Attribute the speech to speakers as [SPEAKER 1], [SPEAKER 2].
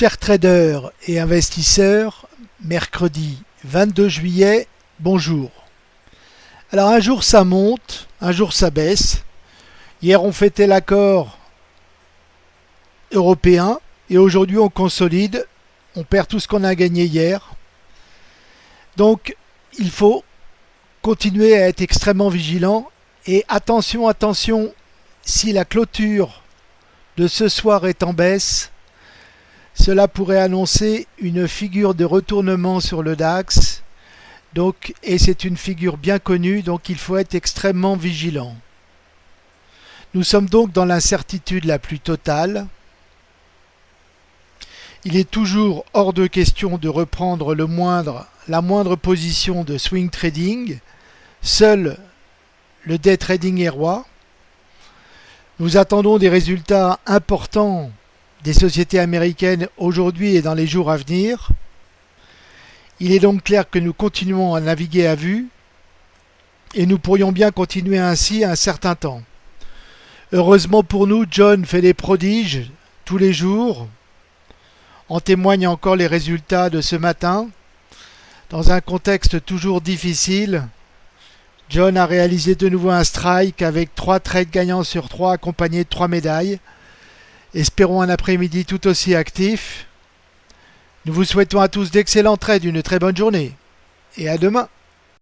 [SPEAKER 1] Chers traders et investisseurs, mercredi 22 juillet, bonjour. Alors un jour ça monte, un jour ça baisse. Hier on fêtait l'accord européen et aujourd'hui on consolide, on perd tout ce qu'on a gagné hier. Donc il faut continuer à être extrêmement vigilant et attention, attention, si la clôture de ce soir est en baisse, cela pourrait annoncer une figure de retournement sur le DAX. Donc, et c'est une figure bien connue, donc il faut être extrêmement vigilant. Nous sommes donc dans l'incertitude la plus totale. Il est toujours hors de question de reprendre la moindre position de swing trading. Seul le day trading est roi. Nous attendons des résultats importants des sociétés américaines aujourd'hui et dans les jours à venir. Il est donc clair que nous continuons à naviguer à vue et nous pourrions bien continuer ainsi un certain temps. Heureusement pour nous, John fait des prodiges tous les jours. En témoignent encore les résultats de ce matin. Dans un contexte toujours difficile, John a réalisé de nouveau un strike avec trois trades gagnants sur trois accompagnés de trois médailles. Espérons un après-midi tout aussi actif. Nous vous souhaitons à tous d'excellents trades, une très bonne journée et à demain.